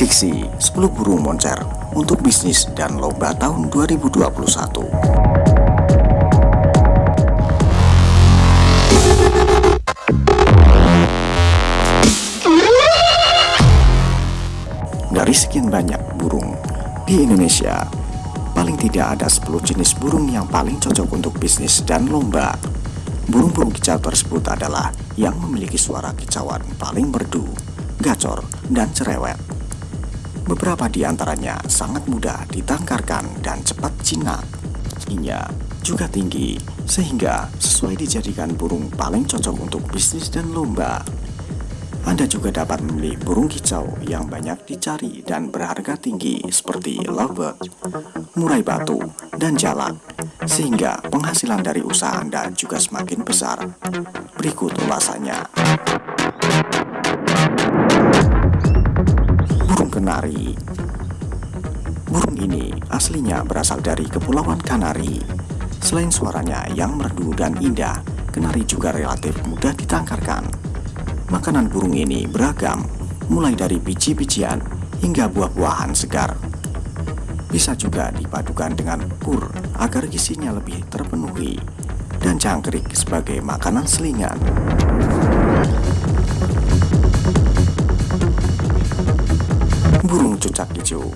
Prediksi 10 burung moncer untuk bisnis dan lomba tahun 2021 Dari sekian banyak burung di Indonesia, paling tidak ada 10 jenis burung yang paling cocok untuk bisnis dan lomba. Burung-burung kicau tersebut adalah yang memiliki suara kicauan paling merdu, gacor, dan cerewet. Beberapa di antaranya sangat mudah ditangkarkan dan cepat jinak. Tingginya juga tinggi, sehingga sesuai dijadikan burung paling cocok untuk bisnis dan lomba. Anda juga dapat memilih burung kicau yang banyak dicari dan berharga tinggi seperti lovebird, murai batu, dan jalak, sehingga penghasilan dari usaha Anda juga semakin besar. Berikut ulasannya. Kenari Burung ini aslinya berasal dari Kepulauan Kanari. Selain suaranya yang merdu dan indah Kenari juga relatif mudah ditangkarkan. Makanan burung ini beragam Mulai dari biji-bijian hingga buah-buahan segar. Bisa juga dipadukan dengan pur agar gizinya lebih terpenuhi Dan jangkrik sebagai makanan selingan Burung cucak hijau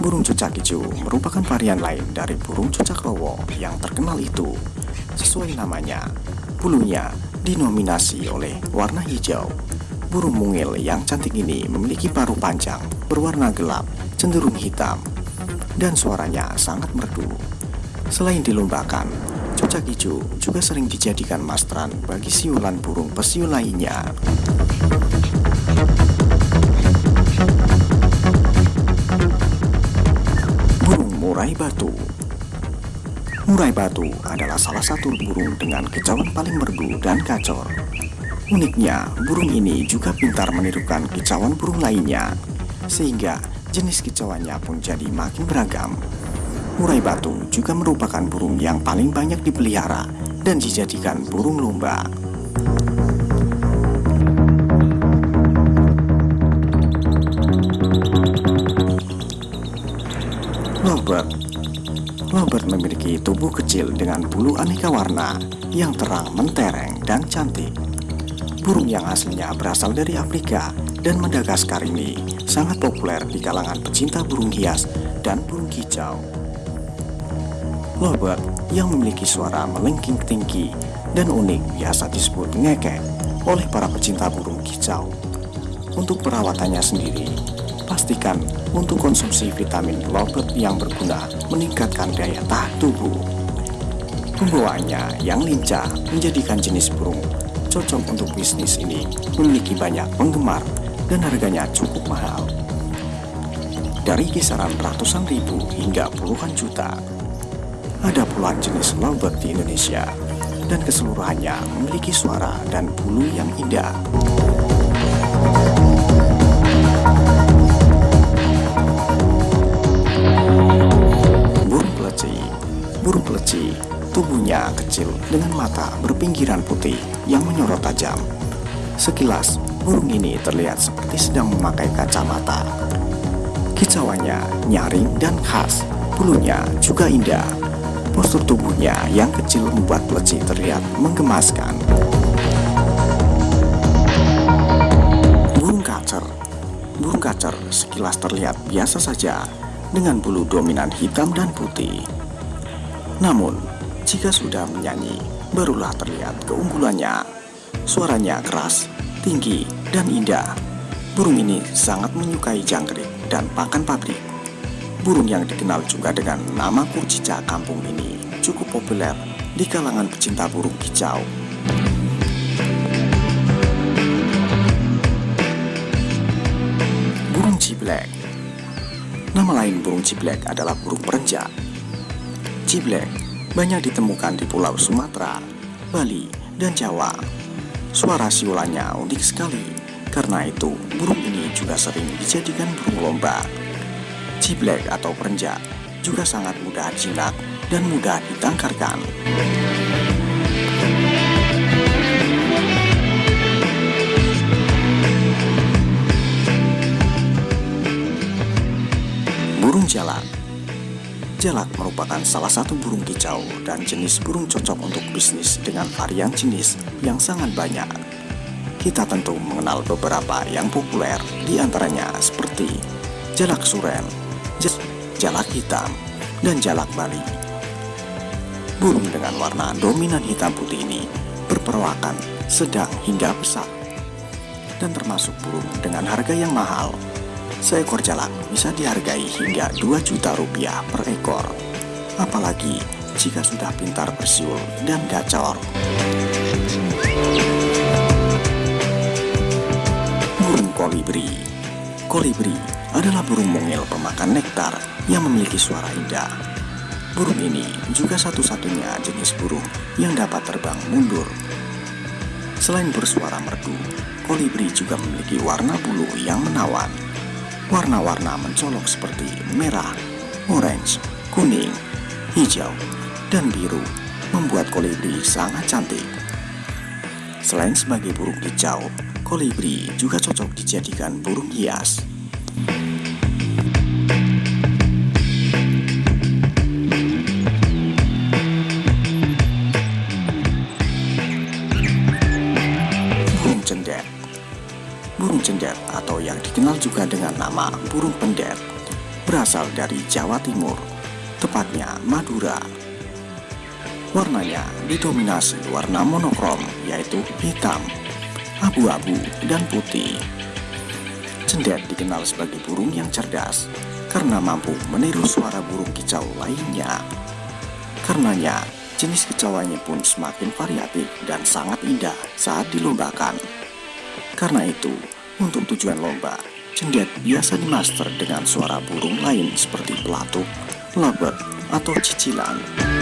Burung cucak hijau merupakan varian lain dari burung cucak rowo yang terkenal itu. Sesuai namanya, bulunya dinominasi oleh warna hijau. Burung mungil yang cantik ini memiliki paruh panjang, berwarna gelap, cenderung hitam, dan suaranya sangat merdu. Selain dilombakan, cucak hijau juga sering dijadikan mastran bagi siulan burung pesiul lainnya. Murai batu Murai batu adalah salah satu burung dengan kicauan paling merdu dan kacor. Uniknya, burung ini juga pintar menirukan kicauan burung lainnya, sehingga jenis kicauannya pun jadi makin beragam. Murai batu juga merupakan burung yang paling banyak dipelihara dan dijadikan burung lomba. Lovebird Lovebird memiliki tubuh kecil dengan bulu aneka warna yang terang, mentereng, dan cantik. Burung yang aslinya berasal dari Afrika dan Madagaskar ini sangat populer di kalangan pecinta burung hias dan burung kicau. Lovebird yang memiliki suara melengking tinggi dan unik biasa disebut ngekek oleh para pecinta burung kicau. Untuk perawatannya sendiri, pastikan untuk konsumsi vitamin lobet yang berguna meningkatkan daya tahan tubuh. Pembawaannya yang lincah menjadikan jenis burung cocok untuk bisnis ini memiliki banyak penggemar dan harganya cukup mahal. Dari kisaran ratusan ribu hingga puluhan juta, ada puluhan jenis lovebird di Indonesia dan keseluruhannya memiliki suara dan bulu yang indah. Peleci, tubuhnya kecil dengan mata berpinggiran putih yang menyorot tajam. Sekilas, burung ini terlihat seperti sedang memakai kacamata. Kicauannya nyaring dan khas, bulunya juga indah. Postur tubuhnya yang kecil membuat peleci terlihat menggemaskan. Burung kacer Burung kacer sekilas terlihat biasa saja dengan bulu dominan hitam dan putih. Namun, jika sudah menyanyi, barulah terlihat keunggulannya. Suaranya keras, tinggi, dan indah. Burung ini sangat menyukai jangkrik dan pakan pabrik. Burung yang dikenal juga dengan nama kurcica kampung ini cukup populer di kalangan pecinta burung kicau. Burung ciblek Nama lain burung ciblek adalah burung perenjak Ciblek banyak ditemukan di pulau Sumatera, Bali, dan Jawa. Suara siulannya unik sekali, karena itu burung ini juga sering dijadikan burung lomba. Ciblek atau perenjak juga sangat mudah jinak dan mudah ditangkarkan. Burung jalan Jalak merupakan salah satu burung kicau dan jenis burung cocok untuk bisnis dengan varian jenis yang sangat banyak. Kita tentu mengenal beberapa yang populer, di antaranya seperti jalak suren, jalak hitam, dan jalak bali. Burung dengan warna dominan hitam putih ini berperawakan sedang hingga besar dan termasuk burung dengan harga yang mahal Seekor jalak bisa dihargai hingga 2 juta rupiah per ekor. Apalagi jika sudah pintar bersiul dan gacor. Burung kolibri Kolibri adalah burung mungil pemakan nektar yang memiliki suara indah. Burung ini juga satu-satunya jenis burung yang dapat terbang mundur. Selain bersuara merdu, kolibri juga memiliki warna bulu yang menawan Warna-warna mencolok seperti merah, orange, kuning, hijau, dan biru membuat kolibri sangat cantik. Selain sebagai burung kicau, kolibri juga cocok dijadikan burung hias. Dengan nama burung pendet berasal dari Jawa Timur, tepatnya Madura. Warnanya didominasi warna monokrom yaitu hitam, abu-abu, dan putih. Cendet dikenal sebagai burung yang cerdas karena mampu meniru suara burung kicau lainnya. Karenanya, jenis kicauannya pun semakin variatif dan sangat indah saat dilombakan. Karena itu, untuk tujuan lomba, cendet biasa dimaster dengan suara burung lain seperti pelatuk, lebet, atau cicilan.